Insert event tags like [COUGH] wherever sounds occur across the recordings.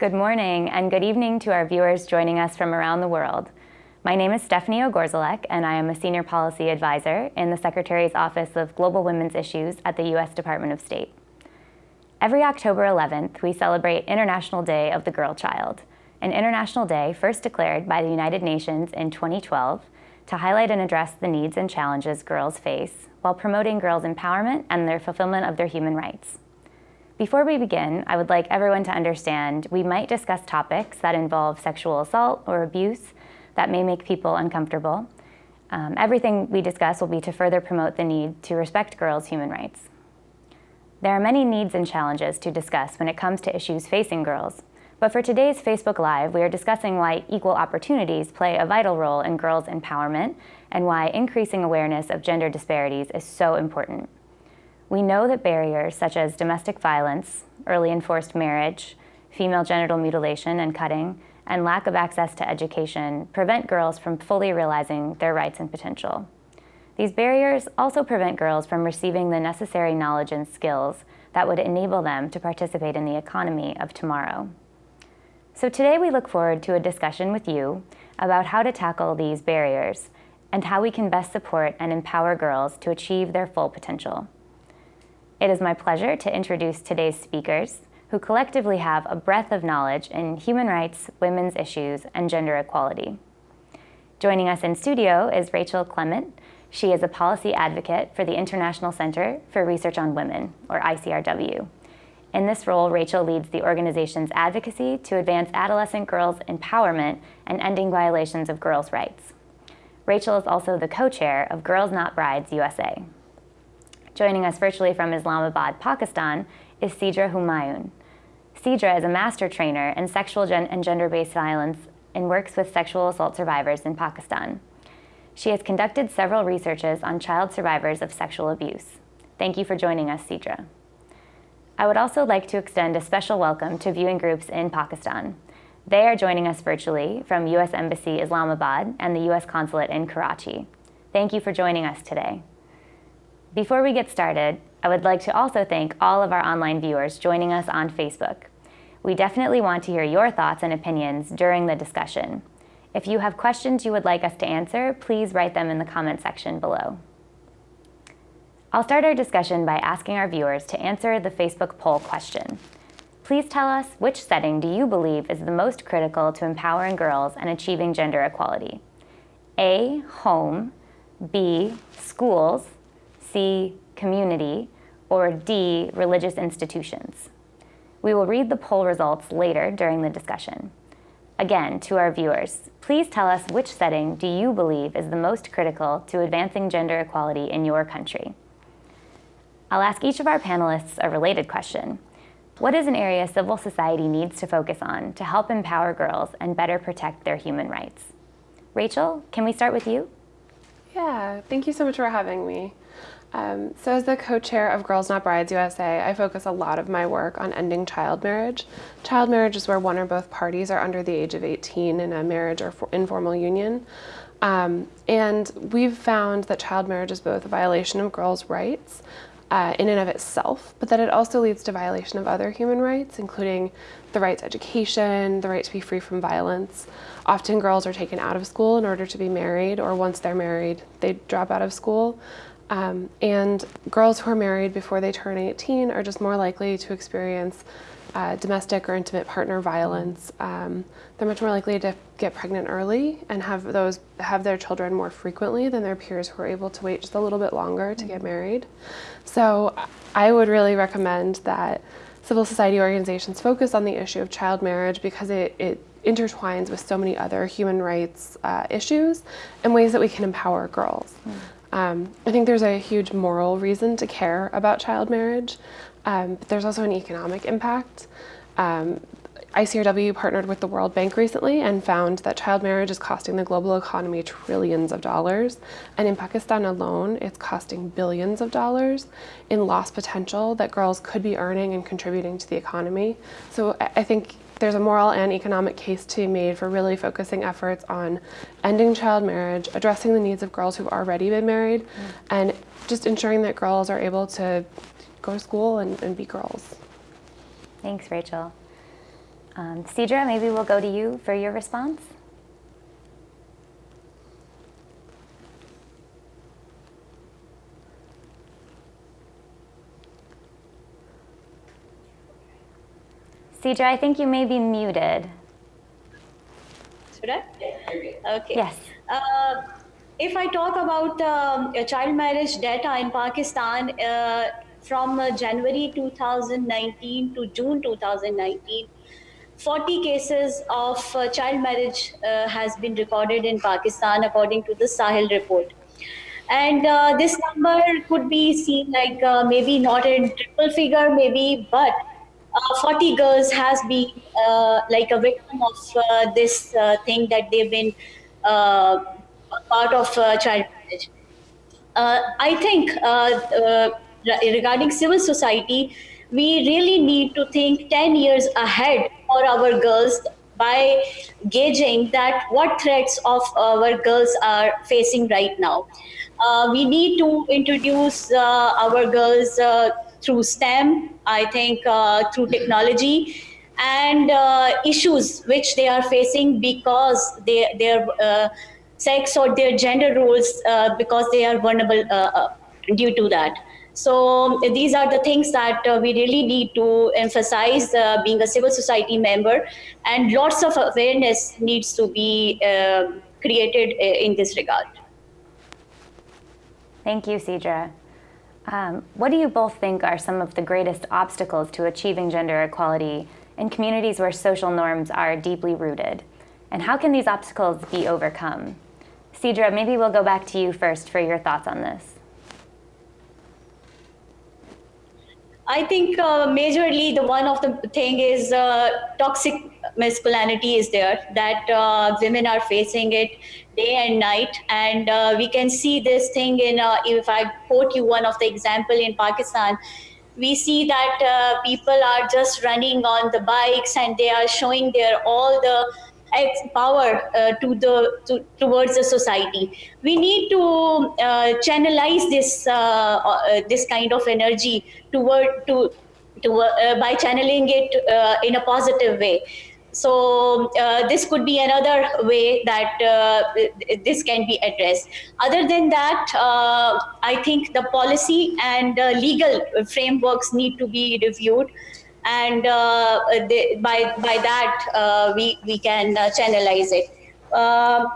Good morning and good evening to our viewers joining us from around the world. My name is Stephanie Ogorzalek and I am a Senior Policy Advisor in the Secretary's Office of Global Women's Issues at the U.S. Department of State. Every October 11th, we celebrate International Day of the Girl Child, an international day first declared by the United Nations in 2012 to highlight and address the needs and challenges girls face while promoting girls' empowerment and their fulfillment of their human rights. Before we begin, I would like everyone to understand we might discuss topics that involve sexual assault or abuse that may make people uncomfortable. Um, everything we discuss will be to further promote the need to respect girls' human rights. There are many needs and challenges to discuss when it comes to issues facing girls, but for today's Facebook Live, we are discussing why equal opportunities play a vital role in girls' empowerment and why increasing awareness of gender disparities is so important. We know that barriers such as domestic violence, early enforced marriage, female genital mutilation and cutting, and lack of access to education prevent girls from fully realizing their rights and potential. These barriers also prevent girls from receiving the necessary knowledge and skills that would enable them to participate in the economy of tomorrow. So today we look forward to a discussion with you about how to tackle these barriers and how we can best support and empower girls to achieve their full potential. It is my pleasure to introduce today's speakers, who collectively have a breadth of knowledge in human rights, women's issues, and gender equality. Joining us in studio is Rachel Clement. She is a policy advocate for the International Center for Research on Women, or ICRW. In this role, Rachel leads the organization's advocacy to advance adolescent girls' empowerment and ending violations of girls' rights. Rachel is also the co-chair of Girls Not Brides USA. Joining us virtually from Islamabad, Pakistan, is Sidra Humayun. Sidra is a master trainer in sexual gen and gender-based violence and works with sexual assault survivors in Pakistan. She has conducted several researches on child survivors of sexual abuse. Thank you for joining us, Sidra. I would also like to extend a special welcome to viewing groups in Pakistan. They are joining us virtually from U.S. Embassy Islamabad and the U.S. Consulate in Karachi. Thank you for joining us today. Before we get started, I would like to also thank all of our online viewers joining us on Facebook. We definitely want to hear your thoughts and opinions during the discussion. If you have questions you would like us to answer, please write them in the comment section below. I'll start our discussion by asking our viewers to answer the Facebook poll question. Please tell us which setting do you believe is the most critical to empowering girls and achieving gender equality? A, home, B, schools, C, community, or D, religious institutions. We will read the poll results later during the discussion. Again, to our viewers, please tell us which setting do you believe is the most critical to advancing gender equality in your country? I'll ask each of our panelists a related question. What is an area civil society needs to focus on to help empower girls and better protect their human rights? Rachel, can we start with you? Yeah, thank you so much for having me. Um, so as the co-chair of Girls Not Brides USA, I focus a lot of my work on ending child marriage. Child marriage is where one or both parties are under the age of 18 in a marriage or informal union. Um, and we've found that child marriage is both a violation of girls' rights uh, in and of itself, but that it also leads to violation of other human rights, including the right to education, the right to be free from violence. Often girls are taken out of school in order to be married, or once they're married, they drop out of school. Um, and girls who are married before they turn 18 are just more likely to experience uh, domestic or intimate partner violence. Um, they're much more likely to get pregnant early and have those have their children more frequently than their peers who are able to wait just a little bit longer to get married. So I would really recommend that civil society organizations focus on the issue of child marriage because it, it intertwines with so many other human rights uh, issues and ways that we can empower girls. Mm. Um, I think there's a huge moral reason to care about child marriage, um, but there's also an economic impact. Um, ICRW partnered with the World Bank recently and found that child marriage is costing the global economy trillions of dollars. And in Pakistan alone, it's costing billions of dollars in lost potential that girls could be earning and contributing to the economy. So I think there's a moral and economic case to be made for really focusing efforts on ending child marriage, addressing the needs of girls who've already been married, mm. and just ensuring that girls are able to go to school and, and be girls. Thanks, Rachel. Um, Sidra, maybe we'll go to you for your response. Sidra, I think you may be muted. Should I? Okay. Yes. Uh, if I talk about um, child marriage data in Pakistan uh, from uh, January 2019 to June 2019, 40 cases of uh, child marriage uh, has been recorded in Pakistan according to the Sahil report. And uh, this number could be seen like uh, maybe not in triple figure, maybe, but uh, 40 girls has been uh, like a victim of uh, this uh, thing that they've been uh, part of uh, child marriage. I think regarding civil society, we really need to think 10 years ahead for our girls by gauging that what threats of our girls are facing right now. We need to introduce our girls through STEM, I think uh, through technology and uh, issues which they are facing because they, their uh, sex or their gender roles uh, because they are vulnerable uh, due to that. So these are the things that we really need to emphasize being a civil society member and lots of awareness needs to be created in this regard. Thank you, Sidra. Um, what do you both think are some of the greatest obstacles to achieving gender equality in communities where social norms are deeply rooted? And how can these obstacles be overcome? Sidra, maybe we'll go back to you first for your thoughts on this. I think uh, majorly the one of the thing is uh, toxic masculinity is there that uh, women are facing it day and night and uh, we can see this thing in uh, if i quote you one of the example in pakistan we see that uh, people are just running on the bikes and they are showing their all the power uh, to the to, towards the society. We need to uh, channelize this this kind of energy toward to to, by channeling it in a positive way so uh, this could be another way that uh, this can be addressed. Other than that, uh, I think the policy and legal frameworks need to be reviewed. And uh, by, by that, uh, we, we can uh, channelize it. Um,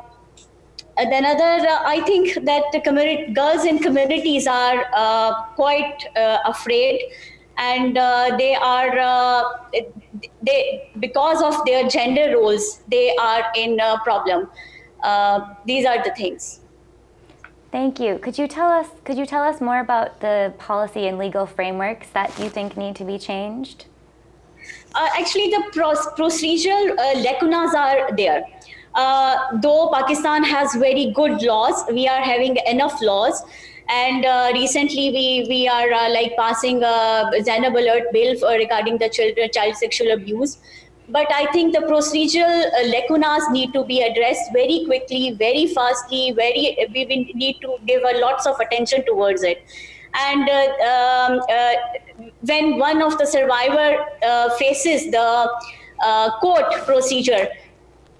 then other, I think that the community, girls in communities are quite afraid and uh, they are uh, they because of their gender roles they are in a problem. Uh, these are the things. Thank you. Could you tell us could you tell us more about the policy and legal frameworks that you think need to be changed? Uh, actually the procedural uh, lacunas are there. Uh, though pakistan has very good laws we are having enough laws and uh, recently, we we are uh, like passing a Zainab Alert bill for, regarding the children child sexual abuse. But I think the procedural uh, lacunas need to be addressed very quickly, very fastly. Very we need to give a lots of attention towards it. And uh, um, uh, when one of the survivor faces the court procedure,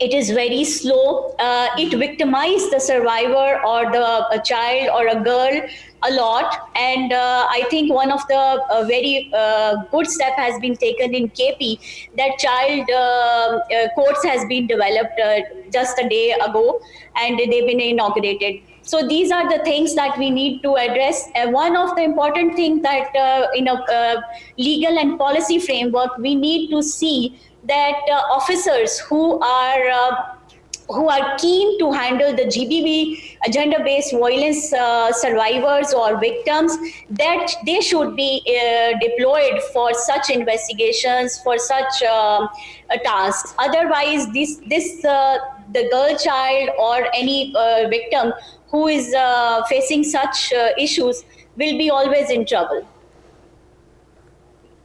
it is very slow. Uh, it victimizes the survivor or the child or a girl a lot. And uh, I think one of the uh, very uh, good step has been taken in KP that child uh, uh, courts has been developed just a day ago and they've been inaugurated. So these are the things that we need to address. one of the important things that in a legal and policy framework, we need to see that uh, officers who are uh, who are keen to handle the GBV gender-based violence uh, survivors or victims, that they should be uh, deployed for such investigations, for such uh, tasks. Otherwise, this this uh, the girl child or any victim who is facing such issues will be always in trouble.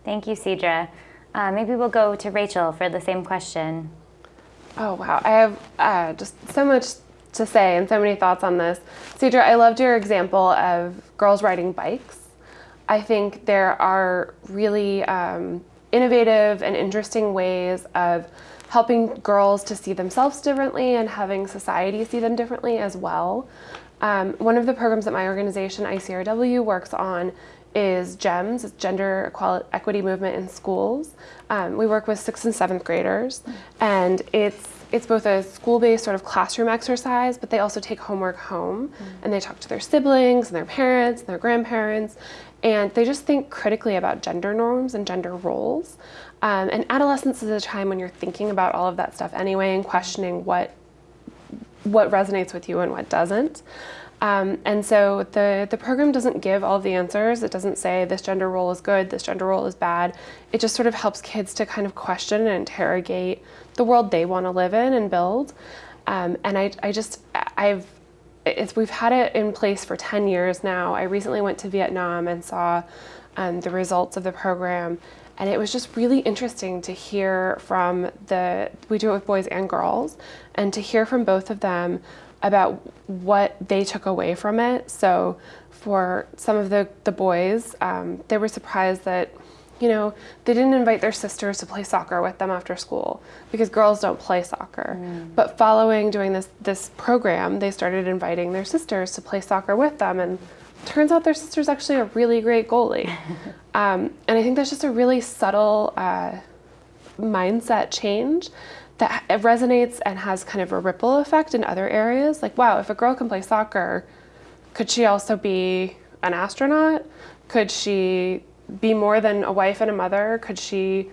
Thank you, Sidra. Uh, maybe we'll go to Rachel for the same question. Oh, wow. I have uh, just so much to say and so many thoughts on this. Sidra, I loved your example of girls riding bikes. I think there are really um, innovative and interesting ways of helping girls to see themselves differently and having society see them differently as well. Um, one of the programs that my organization, ICRW, works on is GEMS, it's Gender Equality, Equity Movement in Schools. Um, we work with sixth and seventh graders, and it's it's both a school-based sort of classroom exercise, but they also take homework home, mm. and they talk to their siblings and their parents and their grandparents, and they just think critically about gender norms and gender roles. Um, and adolescence is a time when you're thinking about all of that stuff anyway and questioning what what resonates with you and what doesn't. Um, and so the, the program doesn't give all the answers. It doesn't say this gender role is good, this gender role is bad. It just sort of helps kids to kind of question and interrogate the world they want to live in and build. Um, and I, I just, I've, it's, we've had it in place for 10 years now. I recently went to Vietnam and saw um, the results of the program and it was just really interesting to hear from the, we do it with boys and girls, and to hear from both of them about what they took away from it. So for some of the, the boys, um, they were surprised that, you know, they didn't invite their sisters to play soccer with them after school because girls don't play soccer. Mm. But following doing this, this program, they started inviting their sisters to play soccer with them and turns out their sister's actually a really great goalie. [LAUGHS] um, and I think that's just a really subtle uh, mindset change that resonates and has kind of a ripple effect in other areas. Like, wow, if a girl can play soccer, could she also be an astronaut? Could she be more than a wife and a mother? Could she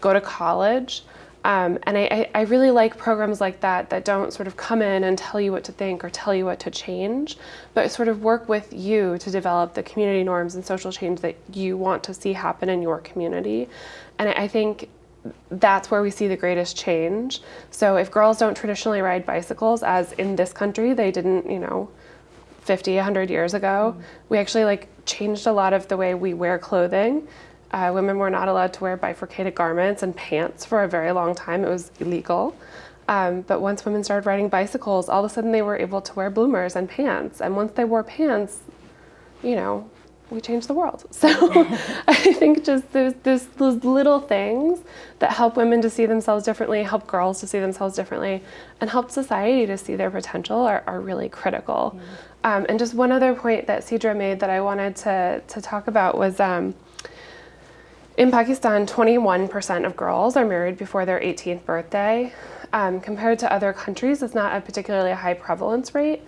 go to college? Um, and I, I, really like programs like that that don't sort of come in and tell you what to think or tell you what to change, but sort of work with you to develop the community norms and social change that you want to see happen in your community. And I think that's where we see the greatest change. So if girls don't traditionally ride bicycles, as in this country they didn't, you know, 50, 100 years ago, mm we actually like changed a lot of the way we wear clothing uh, women were not allowed to wear bifurcated garments and pants for a very long time. It was illegal. Um, but once women started riding bicycles, all of a sudden they were able to wear bloomers and pants. And once they wore pants, you know, we change the world. [LAUGHS] So I think just those, those, those, little things that help women to see themselves differently, help girls to see themselves differently, and help society to see their potential are, are really critical. Mm. Um, and just one other point that Sidra made that I wanted to, to talk about was um, in Pakistan, 21% of girls are married before their 18th birthday. Um, compared to other countries, it's not a particularly high prevalence rate,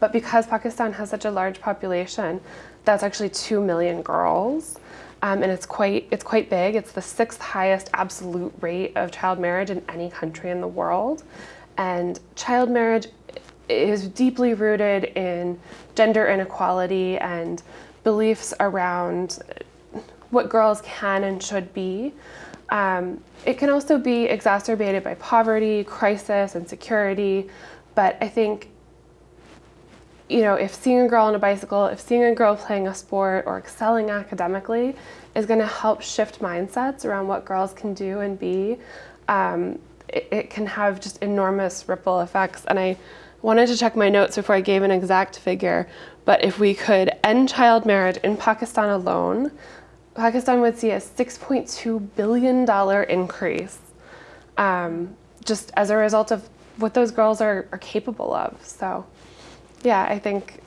but because Pakistan has such a large population, that's actually 2 million girls. Um, and it's quite, it's quite big. It's the sixth highest absolute rate of child marriage in any country in the world. And child marriage is deeply rooted in gender inequality and beliefs around what girls can and should be. Um, it can also be exacerbated by poverty, crisis, and insecurity, but I think you know, if seeing a girl on a bicycle, if seeing a girl playing a sport or excelling academically is going to help shift mindsets around what girls can do and be, um, it, it, can have just enormous ripple effects. And I wanted to check my notes before I gave an exact figure, but if we could end child marriage in Pakistan alone, Pakistan would see a $6.2 billion increase um, just as a result of what those girls are, are capable of. So yeah, I think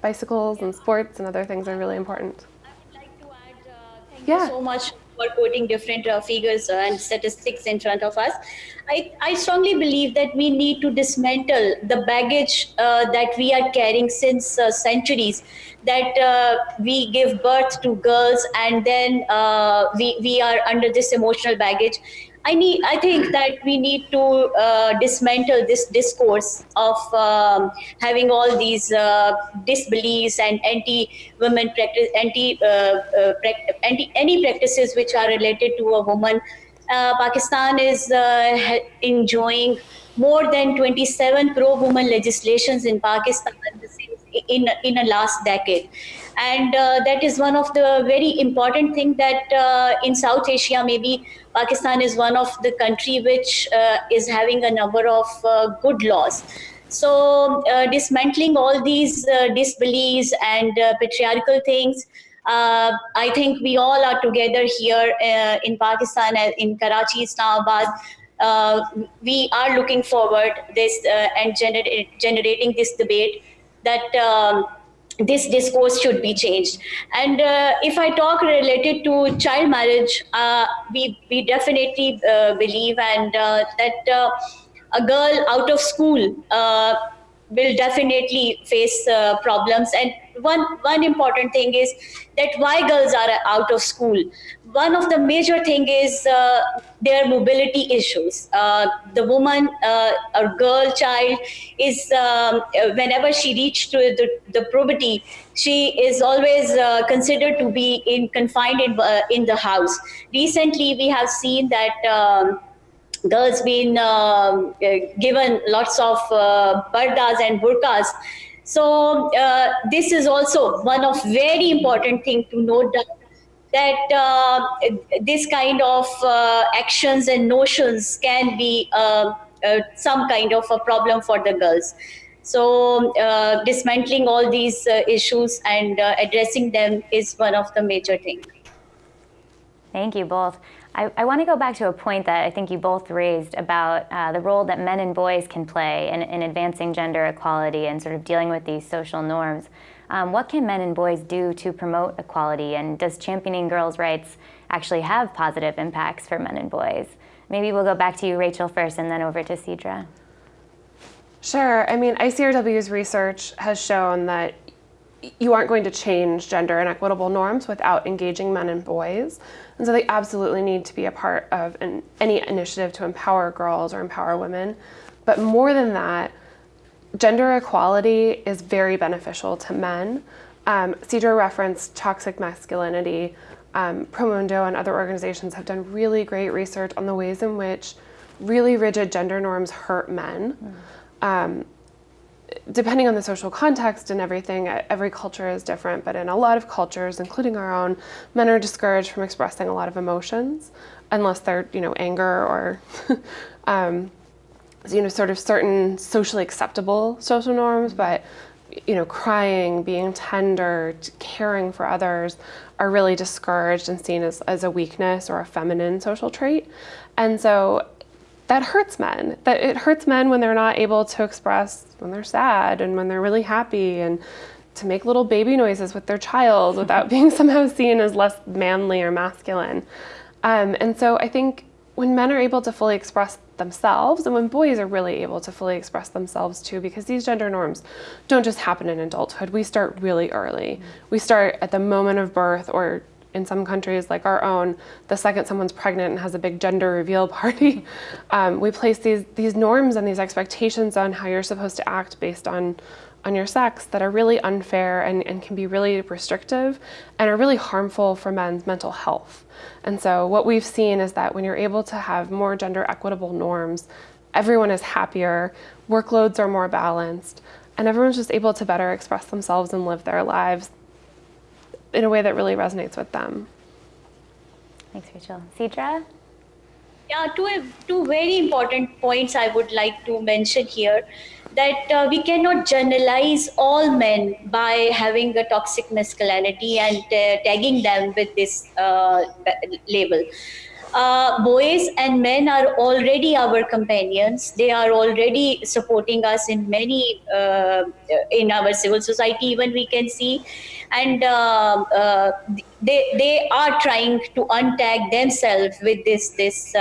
bicycles and sports and other things are really important. I would like to add, uh, thank yeah. you so much for quoting different uh, figures and statistics in front of us. I, I strongly believe that we need to dismantle the baggage uh, that we are carrying since uh, centuries, that uh, we give birth to girls and then uh, we, we are under this emotional baggage. I need. I think that we need to uh, dismantle this discourse of um, having all these uh, disbeliefs and anti-women practice, anti, uh, anti any practices which are related to a woman uh, Pakistan is uh, enjoying more than 27 pro-woman legislations in Pakistan in, in a last decade. And uh, that is one of the very important thing that uh, in South Asia, maybe Pakistan is one of the country which uh, is having a number of uh, good laws. So dismantling all these disbeliefs and patriarchal things, Uh, I think we all are together here uh, in Pakistan, uh, in Karachi, Islamabad. Uh, we are looking forward this uh, and gener- generating this debate that um, this discourse should be changed. And uh, if I talk related to child marriage, uh, we, we definitely uh, believe and uh, that uh, a girl out of school uh, will definitely face problems. And one, one important thing is that why girls are out of school one of the major thing is uh, their mobility issues. Uh, the woman, uh, a girl child, is um, whenever she reaches to the, the, puberty, she is always uh, considered to be in confined in, uh, in the house. Recently, we have seen that. Um, girls been um, uh, given lots of pardas and burqas so this is also one of very important thing to note down that uh, this kind of uh, actions and notions can be uh, uh some kind of a problem for the girls. So uh, dismantling all these uh, issues and addressing them is one of the major things. Thank you both. I, I, want to go back to a point that I think you both raised about the role that men and boys can play in, in advancing gender equality and sort of dealing with these social norms. Um, what can men and boys do to promote equality, and does championing girls' rights actually have positive impacts for men and boys? Maybe we'll go back to you, Rachel, first, and then over to Sidra. Sure. I mean, ICRW's research has shown that you aren't going to change gender and equitable norms without engaging men and boys. And so they absolutely need to be a part of an, any initiative to empower girls or empower women. But more than that, gender equality is very beneficial to men. Um, Sidra referenced toxic masculinity. Um, Promundo and other organizations have done really great research on the ways in which really rigid gender norms hurt men. Mm. Um, depending on the social context and everything, every culture is different, but in a lot of cultures, including our own, men are discouraged from expressing a lot of emotions unless they're, you know, anger or [LAUGHS] um, you know, sort of certain socially acceptable social norms, but you know, crying, being tender, caring for others are really discouraged and seen as, as a weakness or a feminine social trait. And so that hurts men. That it hurts men when they're not able to express when they're sad and when they're really happy and to make little baby noises with their child without [LAUGHS] being somehow seen as less manly or masculine. Um, and so I think when men are able to fully express themselves and when boys are really able to fully express themselves too because these gender norms don't just happen in adulthood. We start really early. We start at the moment of birth or in some countries like our own the second someone's pregnant and has a big gender reveal [LAUGHS] party um, we place these these norms and these expectations on how you're supposed to act based on on your sex that are really unfair and, and can be really restrictive and are really harmful for men's mental health. And so what we've seen is that when you're able to have more gender equitable norms, everyone is happier, workloads are more balanced, and everyone's just able to better express themselves and live their lives in a way that really resonates with them. Thanks, Rachel. Sidra? Yeah, two, two very important points I would like to mention here that uh, we cannot generalize all men by having a toxic masculinity and uh, tagging them with this uh, label. Uh, boys and men are already our companions. They are already supporting us in many uh, in our civil society. Even we can see, and uh, they they are trying to untag themselves with this this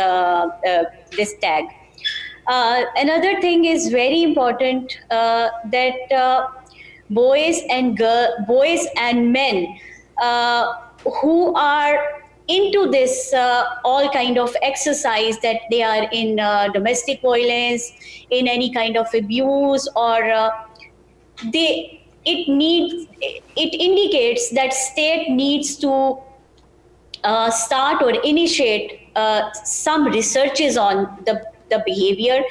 this tag. Uh, another thing is very important uh, that uh, boys and girl, boys and men uh, who are into this uh, all kind of exercise that they are in uh, domestic violence, in any kind of abuse, or they it needs it indicates that state needs to start or initiate some researches on the the behavior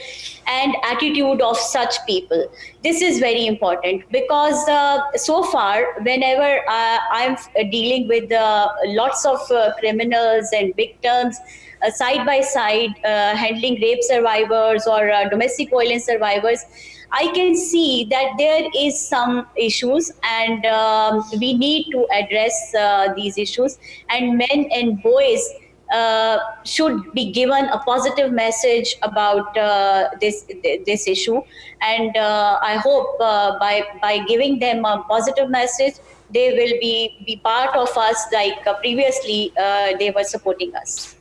and attitude of such people. This is very important because uh, so far, whenever uh, I'm dealing with uh, lots of uh, criminals and victims, uh, side by side, handling rape survivors or domestic violence survivors, I can see that there is some issues and um, we need to address uh, these issues and men and boys uh, should be given a positive message about uh, this this issue and uh, I hope uh, by by giving them a positive message they will be be part of us like uh, previously they were supporting us.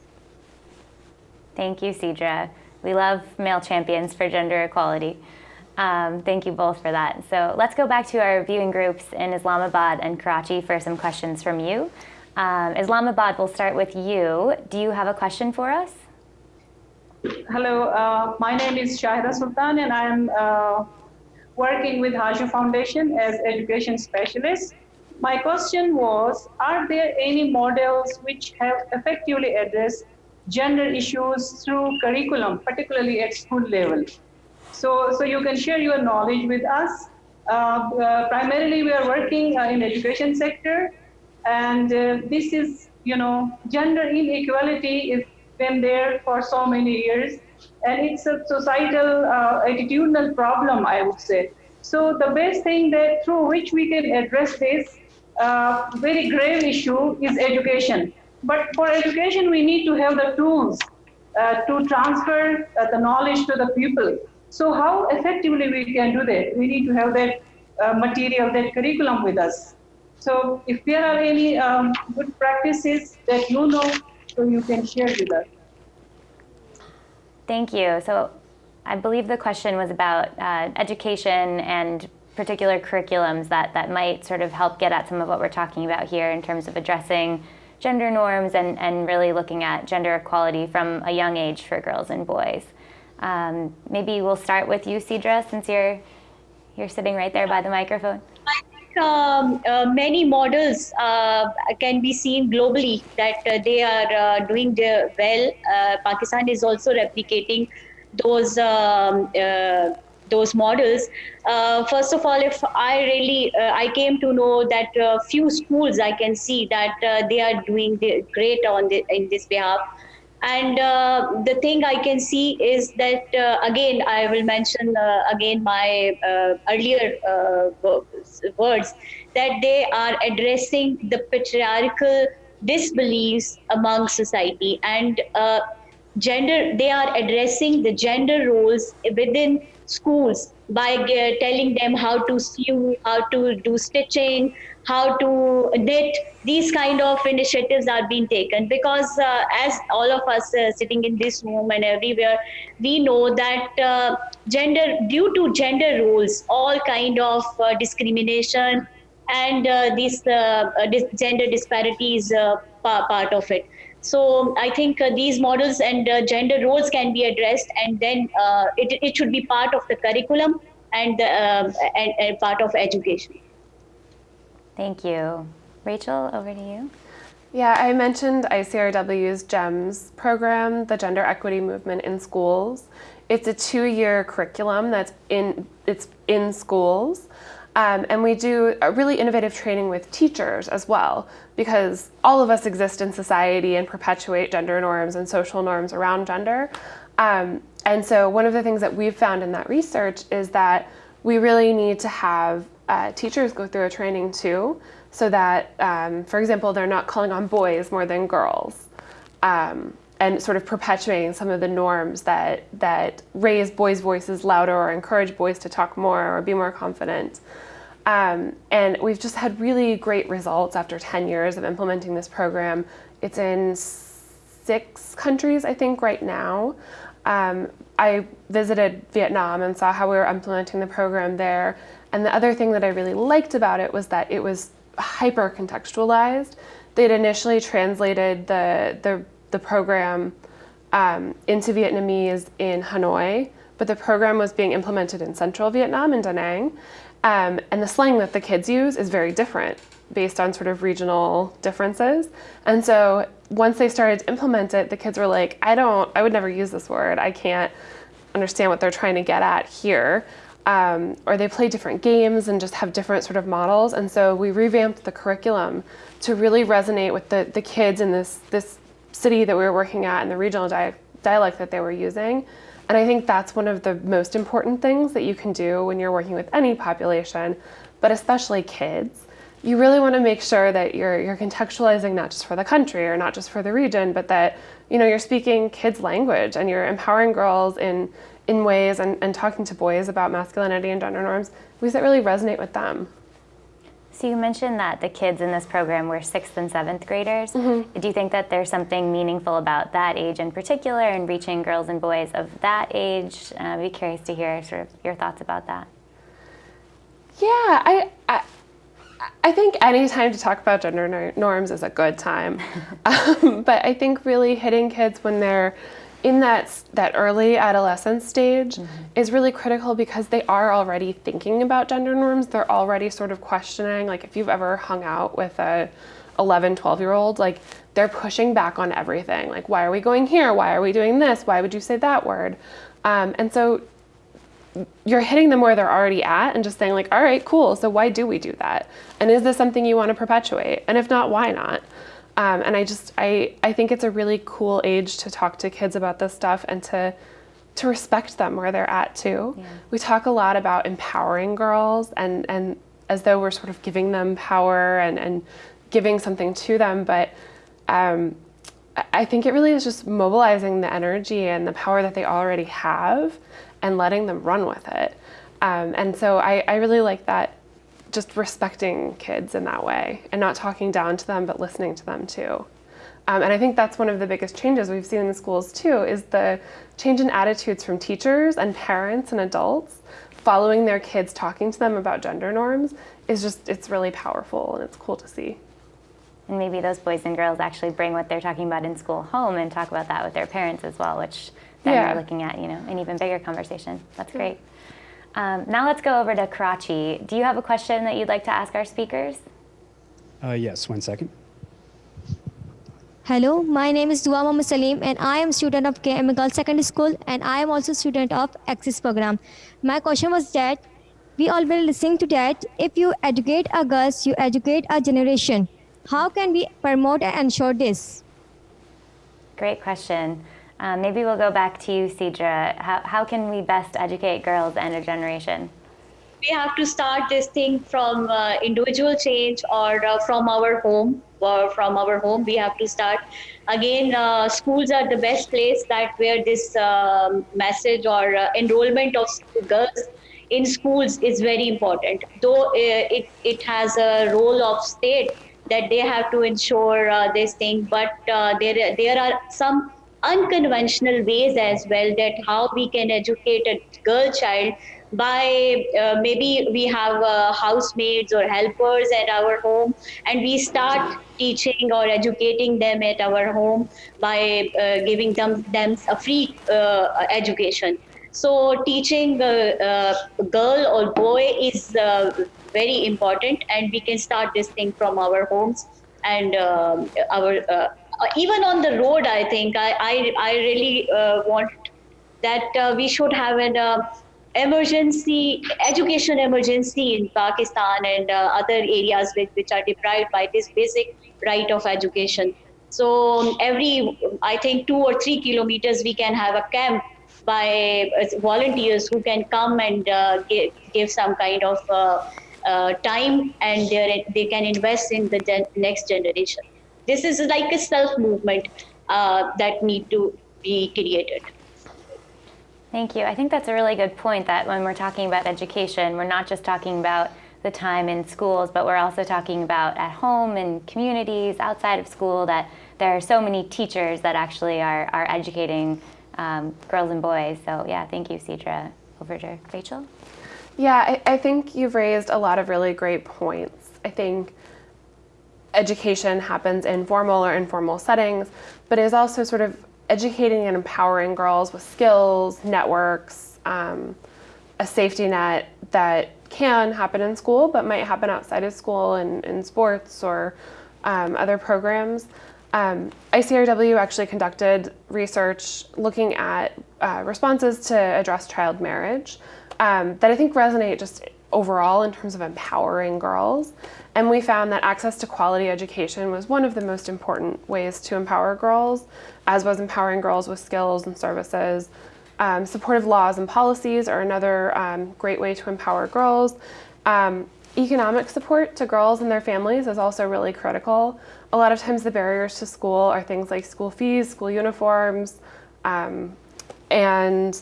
Thank you, Sidra. We love male champions for gender equality. Um, thank you both for that. So let's go back to our viewing groups in Islamabad and Karachi for some questions from you. Um, Islamabad, we'll start with you. Do you have a question for us? Hello, uh, my name is Shahida Sultan and I'm uh, working with Haju Foundation as education specialist. My question was, are there any models which have effectively addressed gender issues through curriculum, particularly at school level? So, so you can share your knowledge with us. Uh, uh, primarily, we are working uh, in education sector, and uh, this is, you know, gender inequality is been there for so many years, and it's a societal uh, attitudinal problem, I would say. So the best thing that through which we can address this uh, very grave issue is education. But for education, we need to have the tools to transfer the knowledge to the people. So how effectively we can do that? We need to have that uh, material, that curriculum with us. So if there are any um, good practices that you know, so you can share with us. Thank you. So I believe the question was about uh, education and particular curriculums that, that might sort of help get at some of what we're talking about here in terms of addressing gender norms and, and really looking at gender equality from a young age for girls and boys. Um, maybe we'll start with you, Sidra, since you're you're sitting right there by the microphone. Um, uh, many models uh, can be seen globally that uh, they are uh, doing well. Uh, Pakistan is also replicating those um, uh, those models. first of all, if I really I came to know that few schools I can see that they are doing great on the, in this behalf. And uh, the thing I can see is that, uh, again, I will mention uh, again my uh, earlier uh, words, that they are addressing the patriarchal disbeliefs among society. And uh, gender, they are addressing the gender roles within schools by telling them how to sew, how to do stitching, how to knit. These kind of initiatives are being taken because uh, as all of us uh, sitting in this room and everywhere, we know that uh, gender, due to gender roles, all kind of uh, discrimination and uh, this uh, gender disparities part of it. So I think uh, these models and uh, gender roles can be addressed, and then uh, it, it should be part of the curriculum and, and, and part of education. Thank you. Rachel, over to you. Yeah, I mentioned ICRW's GEMS program, the Gender Equity Movement in Schools. It's a two-year curriculum that's in, it's in schools. Um, and we do a really innovative training with teachers as well, because all of us exist in society and perpetuate gender norms and social norms around gender. Um, and so one of the things that we've found in that research is that we really need to have uh, teachers go through a training too, so that, um, for example, they're not calling on boys more than girls. Um, and sort of perpetuating some of the norms that, that raise boys' voices louder or encourage boys to talk more or be more confident. Um, and we've just had really great results after 10 years of implementing this program. It's in six countries, I think, right now. Um, I visited Vietnam and saw how we were implementing the program there. And the other thing that I really liked about it was that it was hyper contextualized. They'd initially translated the, the, the program um, into Vietnamese in Hanoi, but the program was being implemented in central Vietnam, in Da Nang. Um, and the slang that the kids use is very different based on sort of regional differences. And so once they started to implement it, the kids were like, I don't, I would never use this word. I can't understand what they're trying to get at here. Um, or they play different games and just have different sort of models. And so we revamped the curriculum to really resonate with the, the kids in this, this city that we were working at and the regional di dialect that they were using. And I think that's one of the most important things that you can do when you're working with any population, but especially kids. You really want to make sure that you're, you're contextualizing not just for the country or not just for the region, but that you know, you're speaking kids' language and you're empowering girls in in ways and, and talking to boys about masculinity and gender norms, ways that really resonate with them. So you mentioned that the kids in this program were sixth and seventh graders. Mm -hmm. Do you think that there's something meaningful about that age in particular and reaching girls and boys of that age? Uh, I'd be curious to hear sort of your thoughts about that. Yeah, I, I, I think any time to talk about gender norms is a good time. [LAUGHS] um, but I think really hitting kids when they're in that, that early adolescence stage mm -hmm. is really critical because they are already thinking about gender norms. They're already sort of questioning, like if you've ever hung out with a 11, 12 year old, like they're pushing back on everything. Like, why are we going here? Why are we doing this? Why would you say that word? Um, and so you're hitting them where they're already at and just saying like, all right, cool. So why do we do that? And is this something you want to perpetuate? And if not, why not? Um, and I just, I, I think it's a really cool age to talk to kids about this stuff and to, to respect them where they're at too. Yeah. We talk a lot about empowering girls and, and as though we're sort of giving them power and, and giving something to them, but um, I think it really is just mobilizing the energy and the power that they already have and letting them run with it. Um, and so I, I really like that just respecting kids in that way and not talking down to them, but listening to them too. Um, and I think that's one of the biggest changes we've seen in the schools too, is the change in attitudes from teachers and parents and adults following their kids talking to them about gender norms is just, it's really powerful and it's cool to see. And maybe those boys and girls actually bring what they're talking about in school home and talk about that with their parents as well, which then yeah. you're looking at, you know, an even bigger conversation. That's great. Um, now let's go over to Karachi. Do you have a question that you'd like to ask our speakers? Uh, yes, one second. Hello, my name is Dua Muhammad Salim and I am student of KM Girls Secondary School and I am also student of Access program. My question was that we all been listening to that if you educate a girls, you educate a generation. How can we promote and ensure this? Great question. Um, maybe we'll go back to you, Sidra. How, how can we best educate girls and a generation? We have to start this thing from uh, individual change or uh, from our home or from our home. We have to start. Again, uh, schools are the best place that where this um, message or uh, enrollment of girls in schools is very important. Though uh, it, it has a role of state that they have to ensure uh, this thing, but there, there are some unconventional ways as well that how we can educate a girl child by uh, maybe we have uh, housemaids or helpers at our home and we start teaching or educating them at our home by uh, giving them, them a free uh, education. So teaching a girl or boy is uh, very important and we can start this thing from our homes and um, our uh, even on the road, I think I, I, I really uh, want that uh, we should have an uh, emergency, education emergency in Pakistan and uh, other areas which, which are deprived by this basic right of education. So um, every, I think two or three kilometers, we can have a camp by uh, volunteers who can come and give, give some kind of time and they can invest in the next generation. This is like a self movement uh, that need to be created. Thank you. I think that's a really good point that when we're talking about education, we're not just talking about the time in schools, but we're also talking about at home and communities outside of school that there are so many teachers that actually are, are educating um, girls and boys. So yeah, thank you, Sidra. Over to Rachel. Yeah, I, I think you've raised a lot of really great points. I think education happens in formal or informal settings, but is also sort of educating and empowering girls with skills, networks, um, a safety net that can happen in school, but might happen outside of school in, in sports or um, other programs. Um, ICRW actually conducted research looking at uh, responses to address child marriage um, that I think resonate just overall in terms of empowering girls. And we found that access to quality education was one of the most important ways to empower girls, as was empowering girls with skills and services. Um, supportive laws and policies are another um, great way to empower girls. Um, economic support to girls and their families is also really critical. A lot of times the barriers to school are things like school fees, school uniforms, um, and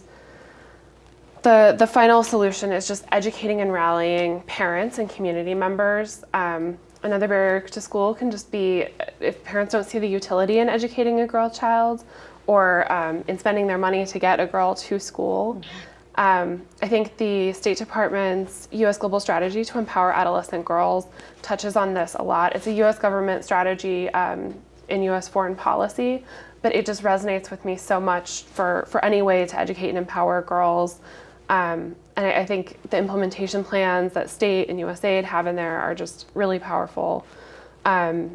the, the final solution is just educating and rallying parents and community members. Um, another barrier to school can just be if parents don't see the utility in educating a girl child or um, in spending their money to get a girl to school. Um, I think the State Department's U.S. Global Strategy to Empower Adolescent Girls touches on this a lot. It's a U.S. government strategy um, in U.S. foreign policy, but it just resonates with me so much for, for any way to educate and empower girls um, and I, I, think the implementation plans that state and USAID have in there are just really powerful um,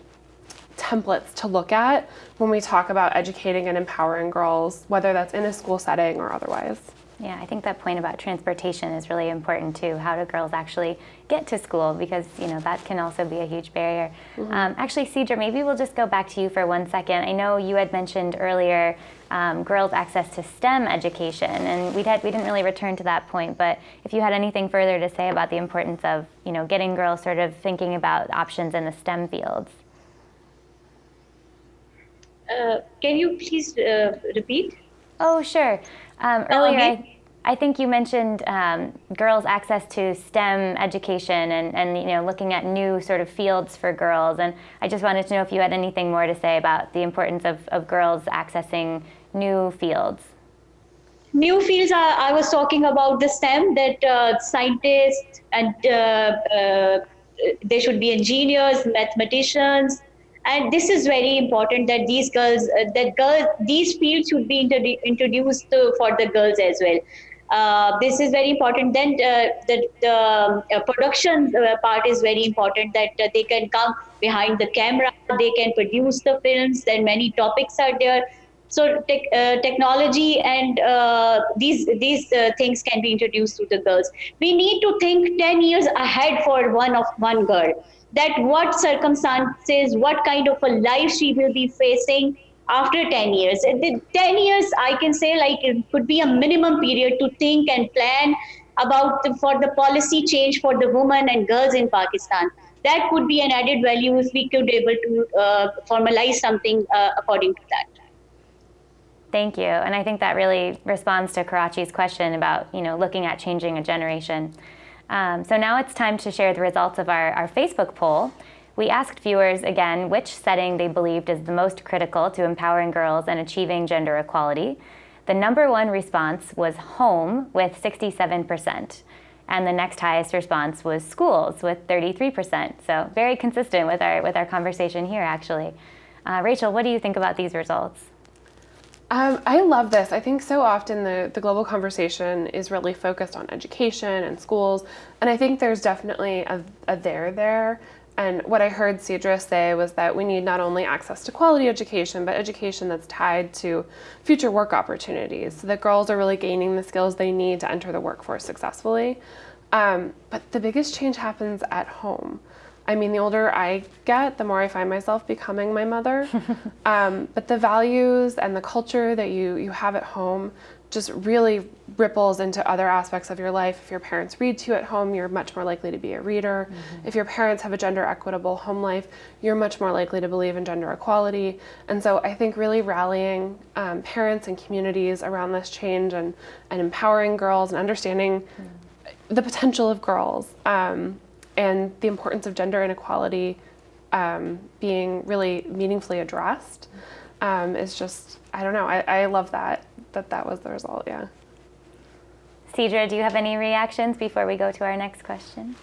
templates to look at when we talk about educating and empowering girls, whether that's in a school setting or otherwise. Yeah, I think that point about transportation is really important too. How do girls actually get to school? Because you know that can also be a huge barrier. Mm -hmm. um, actually, Sidra, maybe we'll just go back to you for one second. I know you had mentioned earlier um, girls' access to STEM education, and we had we didn't really return to that point. But if you had anything further to say about the importance of you know getting girls sort of thinking about options in the STEM fields. Uh, can you please uh, repeat? Oh, sure. Um, earlier, I, I, think you mentioned um, girls' access to STEM education and, and you know looking at new sort of fields for girls. And I just wanted to know if you had anything more to say about the importance of, of girls accessing new fields. New fields, are, I was talking about the STEM, that uh, scientists and uh, uh, they should be engineers, mathematicians, and this is very important that these girls uh, that girls these fields should be introduced to, for the girls as well. Uh, this is very important. Then uh, the, the uh, production uh, part is very important that uh, they can come behind the camera they can produce the films and many topics are there. So te technology and these these things can be introduced to the girls. We need to think 10 years ahead for one of one girl that what circumstances, what kind of a life she will be facing after 10 years. The 10 years, I can say like it could be a minimum period to think and plan about the, for the policy change for the women and girls in Pakistan. That could be an added value if we could be able to uh, formalize something uh, according to that. Thank you. And I think that really responds to Karachi's question about, you know, looking at changing a generation. Um, so now it's time to share the results of our, our Facebook poll. We asked viewers again which setting they believed is the most critical to empowering girls and achieving gender equality. The number one response was home with 67%. And the next highest response was schools with 33%. So very consistent with our, with our conversation here, actually. Uh, Rachel, what do you think about these results? Um, I love this. I think so often the, the global conversation is really focused on education and schools, and I think there's definitely a, a there there. And what I heard Sidra say was that we need not only access to quality education, but education that's tied to future work opportunities, so that girls are really gaining the skills they need to enter the workforce successfully. Um, but the biggest change happens at home. I mean, the older I get, the more I find myself becoming my mother. [LAUGHS] um, but the values and the culture that you, you have at home just really ripples into other aspects of your life. If your parents read to you at home, you're much more likely to be a reader. Mm -hmm. If your parents have a gender equitable home life, you're much more likely to believe in gender equality. And so I think really rallying um, parents and communities around this change and, and empowering girls and understanding mm -hmm. the potential of girls um, and the importance of gender inequality um, being really meaningfully addressed um, is just, I don't know, I, I love that, that that was the result, yeah. Sidra, do you have any reactions before we go to our next question?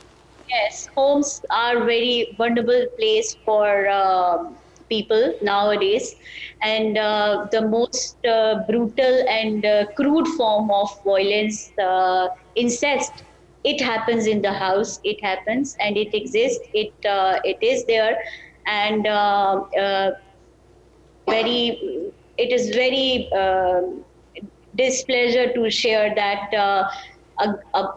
Yes, homes are very vulnerable place for uh, people nowadays and uh, the most uh, brutal and uh, crude form of violence, uh, incest, it happens in the house. It happens and it exists. It uh, it is there, and uh, uh, very. It is very displeasure to share that a, a,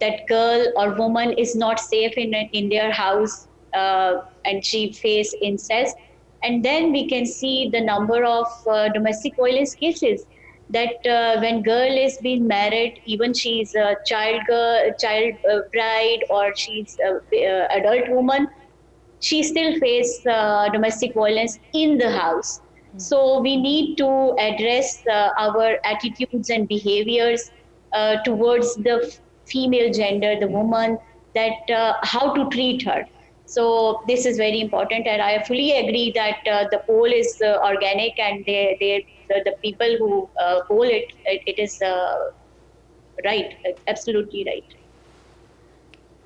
that girl or woman is not safe in in their house uh, and she face incest and then we can see the number of uh, domestic violence cases that uh, when girl is being married even she's a child girl child uh, bride or she's a, uh, adult woman she still face uh, domestic violence in the house. So we need to address our attitudes and behaviors towards the female gender the woman that how to treat her. So this is very important, and I fully agree that uh, the poll is uh, organic, and they, they the, the people who uh, poll it, it, it is uh, right, absolutely right.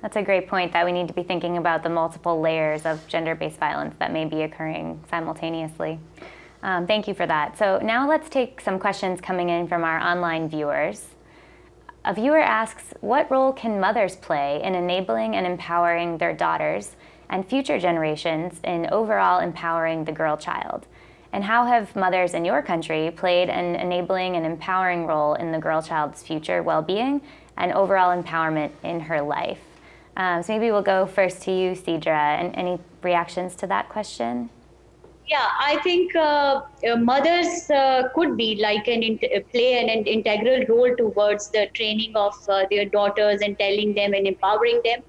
That's a great point that we need to be thinking about the multiple layers of gender-based violence that may be occurring simultaneously. Um, thank you for that. So now let's take some questions coming in from our online viewers. A viewer asks, what role can mothers play in enabling and empowering their daughters and future generations in overall empowering the girl child? And how have mothers in your country played an enabling and empowering role in the girl child's future well-being and overall empowerment in her life? Um, so maybe we'll go first to you, Sidra, and any reactions to that question? Yeah, I think uh, uh mothers uh, could be like an play an, an, integral role towards the training of uh, their daughters and telling them and empowering them.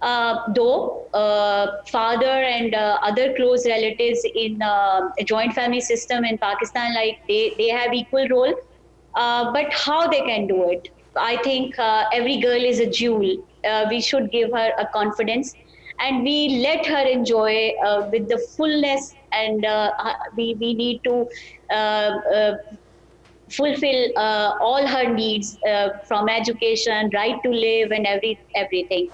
Uh, though uh, father and uh, other close relatives in uh, a joint family system in Pakistan, like they, they have equal role, uh, but how they can do it, I think uh, every girl is a jewel. we should give her a confidence, and we let her enjoy with the fullness, and we we need to. fulfill all her needs from education, right to live, and every everything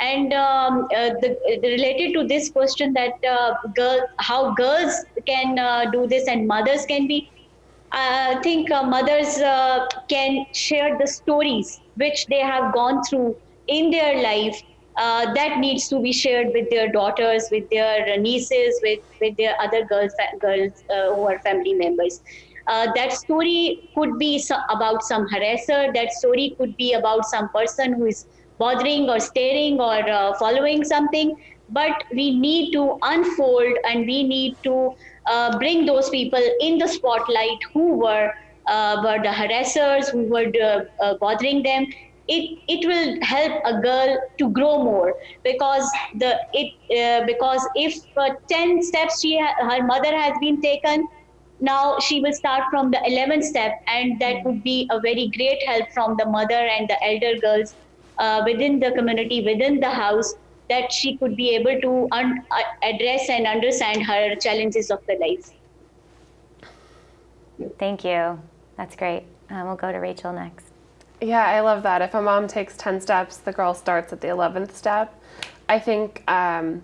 and um, uh, the, related to this question that uh, girl, how girls can uh, do this and mothers can be, I think uh, mothers uh, can share the stories which they have gone through in their life uh, that needs to be shared with their daughters, with their nieces, with, with their other girls, girls who are family members. that story could be about some harasser. That story could be about some person who is bothering or staring or uh, following something. But we need to unfold and we need to uh, bring those people in the spotlight who were uh, were the harassers who were uh, uh, bothering them. It it will help a girl to grow more because the it uh, because if 10 steps she her mother has been taken now she will start from the 11th step and that would be a very great help from the mother and the elder girls uh, within the community, within the house, that she could be able to un- uh, address and understand her challenges of the life. Thank you. That's great. Um, we'll go to Rachel next. Yeah, I love that. If a mom takes 10 steps, the girl starts at the 11th step. I think, um,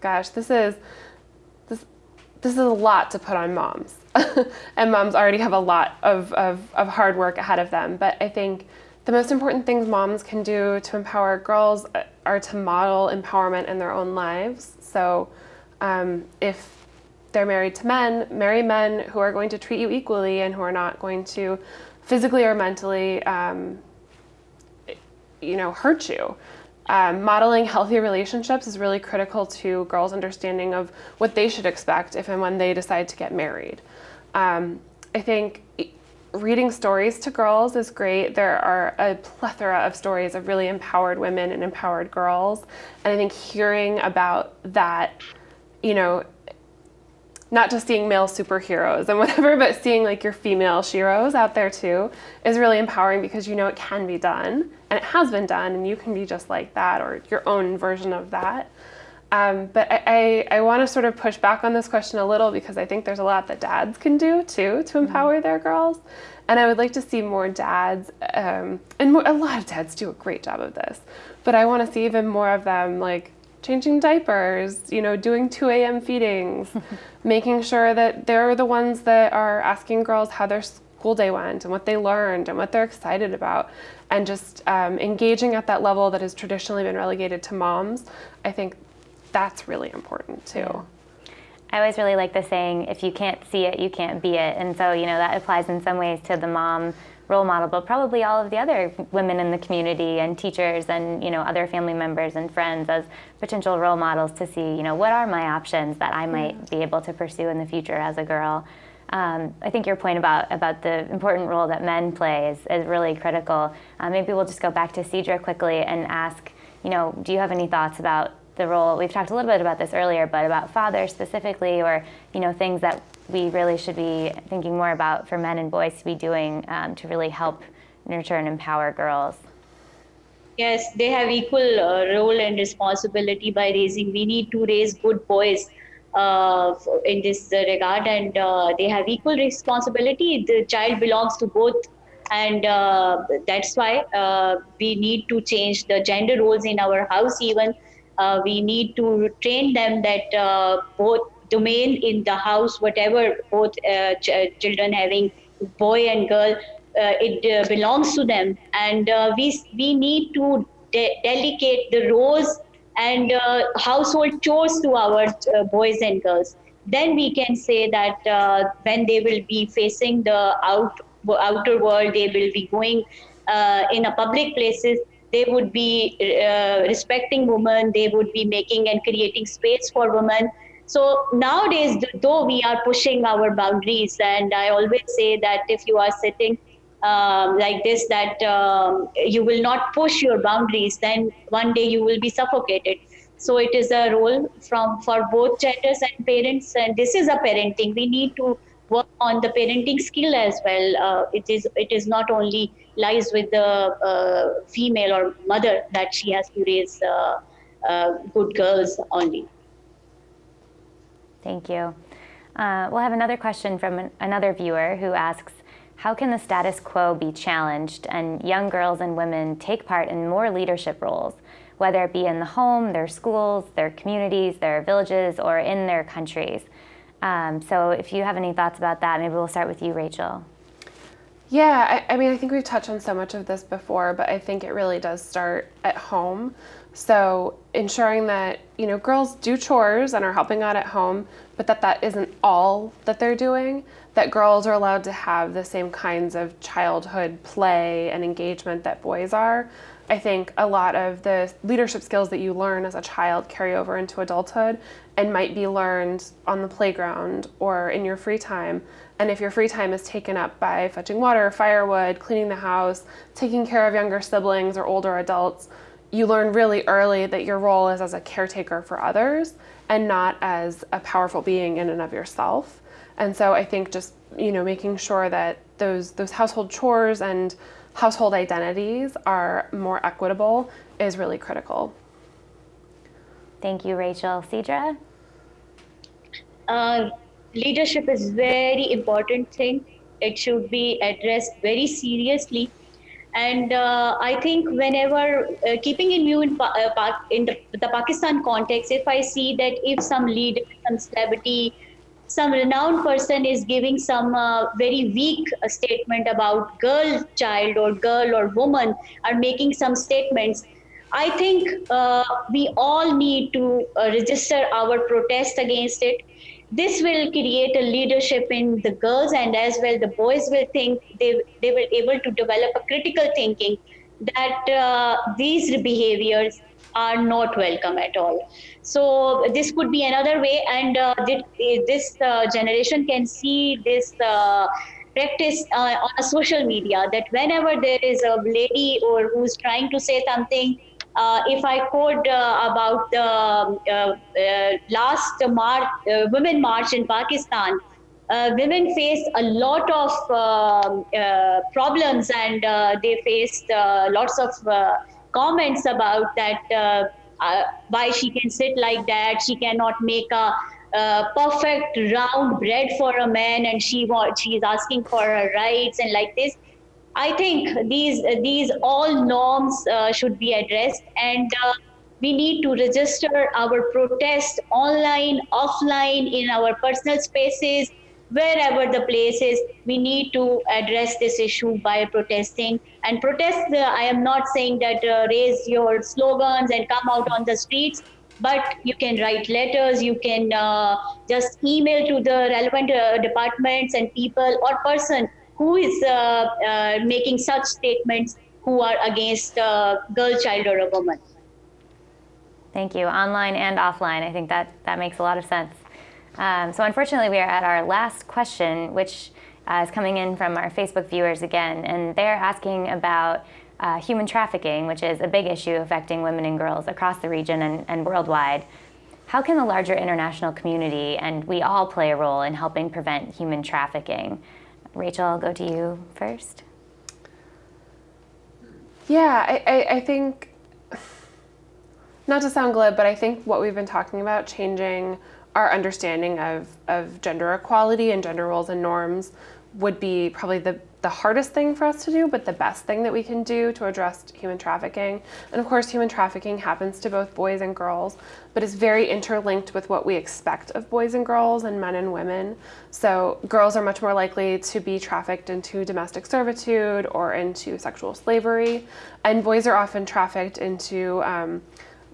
gosh, this is, this, this is a lot to put on moms. [LAUGHS] and moms already have a lot of, of, of hard work ahead of them. But I think the most important things moms can do to empower girls uh, are to model empowerment in their own lives. So um, if they're married to men, marry men who are going to treat you equally and who are not going to physically or mentally, um, you know, hurt you. Um, modeling healthy relationships is really critical to girls' understanding of what they should expect if and when they decide to get married. Um, I think reading stories to girls is great. There are a plethora of stories of really empowered women and empowered girls. And I think hearing about that, you know, not just seeing male superheroes and [LAUGHS] whatever, but seeing like your female sheroes out there too is really empowering because you know it can be done and it has been done and you can be just like that or your own version of that. Um, but I, I, I want to sort of push back on this question a little because I think there's a lot that dads can do too to mm-hmm. empower mm-hmm. their girls. And I would like to see more dads, um, and more, a lot of dads do a great job of this, but I want to see even more of them like changing diapers, you know, doing 2 a.m. feedings, [LAUGHS] making sure that they're the ones that are asking girls how their school day went and what they learned and what they're excited about. And just um, engaging at that level that has traditionally been relegated to moms, I think that's really important too. Yeah. I always really like the saying, if you can't see it, you can't be it. And so, you know, that applies in some ways to the mom role model, but probably all of the other women in the community and teachers and you know other family members and friends as potential role models to see you know what are my options that I might be able to pursue in the future as a girl. Um, I think your point about about the important role that men play is, is really critical. Uh, maybe we'll just go back to Sidra quickly and ask, you know, do you have any thoughts about the role? We've talked a little bit about this earlier, but about fathers specifically, or you know, things that we really should be thinking more about for men and boys to be doing um, to really help nurture and empower girls? Yes, they have equal uh, role and responsibility by raising. We need to raise good boys uh, in this regard, and uh, they have equal responsibility. The child belongs to both, and uh, that's why uh, we need to change the gender roles in our house. Even uh, we need to train them that both domain in the house, whatever both uh, ch- uh, children having boy and girl, uh, it uh, belongs to them, and uh, we we need to de- delegate the roles and uh, household chores to our boys and girls. Then we can say that when they will be facing the out outer world, they will be going in a public places they would be uh, respecting women they would be making and creating space for women so nowadays, though we are pushing our boundaries, and I always say that if you are sitting um, like this, that um, you will not push your boundaries, then one day you will be suffocated. So it is a role from for both genders and parents, and this is a parenting. We need to work on the parenting skill as well. Uh, it is it is not only lies with the uh, female or mother that she has to raise uh, uh good girls only. Thank you. We'll have another question from an, another viewer who asks, how can the status quo be challenged and young girls and women take part in more leadership roles, whether it be in the home, their schools, their communities, their villages, or in their countries? Um, so if you have any thoughts about that, maybe we'll start with you, Rachel. Yeah, I, I, mean, I think we've touched on so much of this before, but I think it really does start at home. So ensuring that, you know, girls do chores and are helping out at home, but that that isn't all that they're doing, that girls are allowed to have the same kinds of childhood play and engagement that boys are. I think a lot of the leadership skills that you learn as a child carry over into adulthood and might be learned on the playground or in your free time. And if your free time is taken up by fetching water, firewood, cleaning the house, taking care of younger siblings or older adults, you learn really early that your role is as a caretaker for others and not as a powerful being in and of yourself. And so I think just, you know, making sure that those those household chores and household identities are more equitable is really critical. Thank you, Rachel. Sidra? Uh, leadership is very important thing. It should be addressed very seriously and uh, I think whenever uh, keeping in view in, uh, in the, the, Pakistan context, if I see that if some leader, some celebrity, some renowned person is giving some uh, very weak uh, statement about girl child or girl or woman are making some statements, I think uh, we all need to register our protest against it this will create a leadership in the girls and as well the boys will think they, they will able to develop a critical thinking that uh, these behaviors are not welcome at all. So this could be another way and uh, this uh, generation can see this uh, practice uh, on a social media that whenever there is a lady or who's trying to say something uh, if I quote uh, about the uh, last March, Women March in Pakistan, women faced a lot of um, problems and they faced lots of comments about that uh, why she can sit like that she cannot make a, a, perfect round bread for a man and she she is asking for her rights and like this I think these these all norms uh, should be addressed, and uh, we need to register our protest online, offline, in our personal spaces, wherever the place is, we need to address this issue by protesting and protest. The, I am not saying that uh, raise your slogans and come out on the streets, but you can write letters, you can uh, just email to the relevant uh, departments and people or person who is uh, uh, making such statements who are against a girl, child, or a woman. Thank you. Online and offline. I think that, that makes a lot of sense. Um, so unfortunately, we are at our last question, which uh, is coming in from our Facebook viewers again, and they're asking about uh, human trafficking, which is a big issue affecting women and girls across the region and, and worldwide. How can the larger international community and we all play a role in helping prevent human trafficking? Rachel, I'll go to you first. Yeah, I, I, I think, not to sound glib, but I think what we've been talking about, changing our understanding of, of gender equality and gender roles and norms would be probably the, the hardest thing for us to do, but the best thing that we can do to address human trafficking. And of course, human trafficking happens to both boys and girls, but is very interlinked with what we expect of boys and girls and men and women. So girls are much more likely to be trafficked into domestic servitude or into sexual slavery, and boys are often trafficked into um,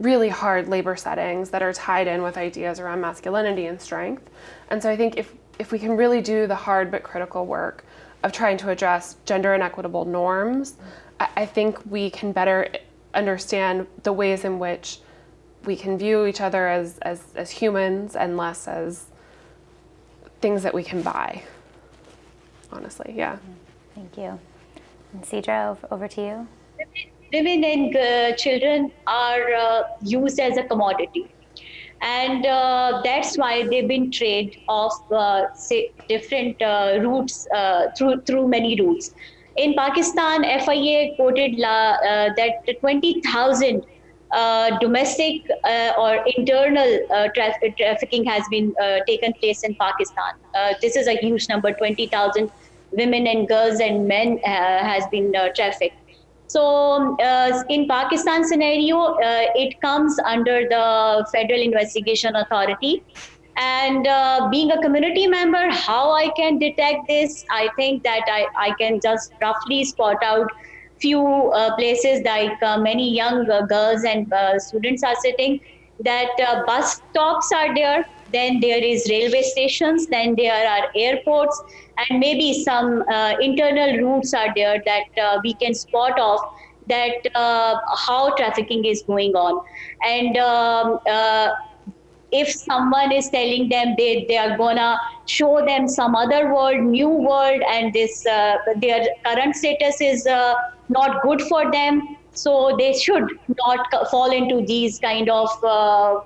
really hard labor settings that are tied in with ideas around masculinity and strength. And so I think if if we can really do the hard but critical work of trying to address gender inequitable norms, I, I think we can better understand the ways in which we can view each other as, as, as humans and less as things that we can buy, honestly, yeah. Thank you. And Sidra, over to you. Women and uh, children are uh, used as a commodity and uh, that's why they've been traded off uh, different uh, routes uh, through through many routes. In Pakistan, FIA quoted la, uh, that 20,000 uh, domestic or internal traf- trafficking has been taken place in Pakistan. this is a huge number. 20,000 women and girls and men has been trafficked. So uh, in Pakistan scenario, uh, it comes under the Federal Investigation Authority. And uh, being a community member, how I can detect this, I think that I, I can just roughly spot out few uh, places like uh, many young uh, girls and students are sitting that bus stops are there then there is railway stations then there are airports and maybe some uh, internal routes are there that uh, we can spot off that uh, how trafficking is going on. And um, uh, if someone is telling them they, they are gonna show them some other world new world and this uh, their current status is uh, not good for them so they should not fall into these kind of all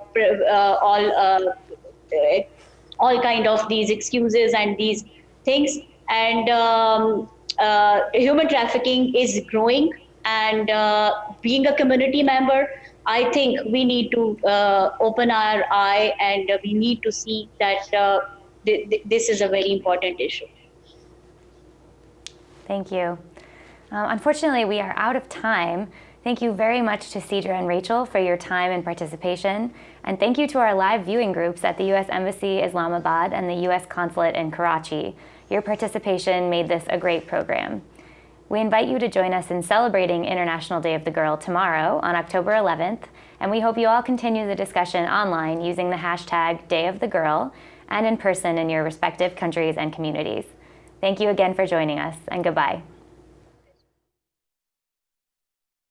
all kind of these excuses and these things. And um, uh, human trafficking is growing. And uh, being a community member, I think we need to uh, open our eye and we need to see that uh, th th this is a very important issue. Thank you. Uh, unfortunately, we are out of time. Thank you very much to Sidra and Rachel for your time and participation. And thank you to our live viewing groups at the U.S. Embassy Islamabad and the U.S. Consulate in Karachi. Your participation made this a great program. We invite you to join us in celebrating International Day of the Girl tomorrow on October 11th, and we hope you all continue the discussion online using the hashtag Day of the Girl and in person in your respective countries and communities. Thank you again for joining us, and goodbye.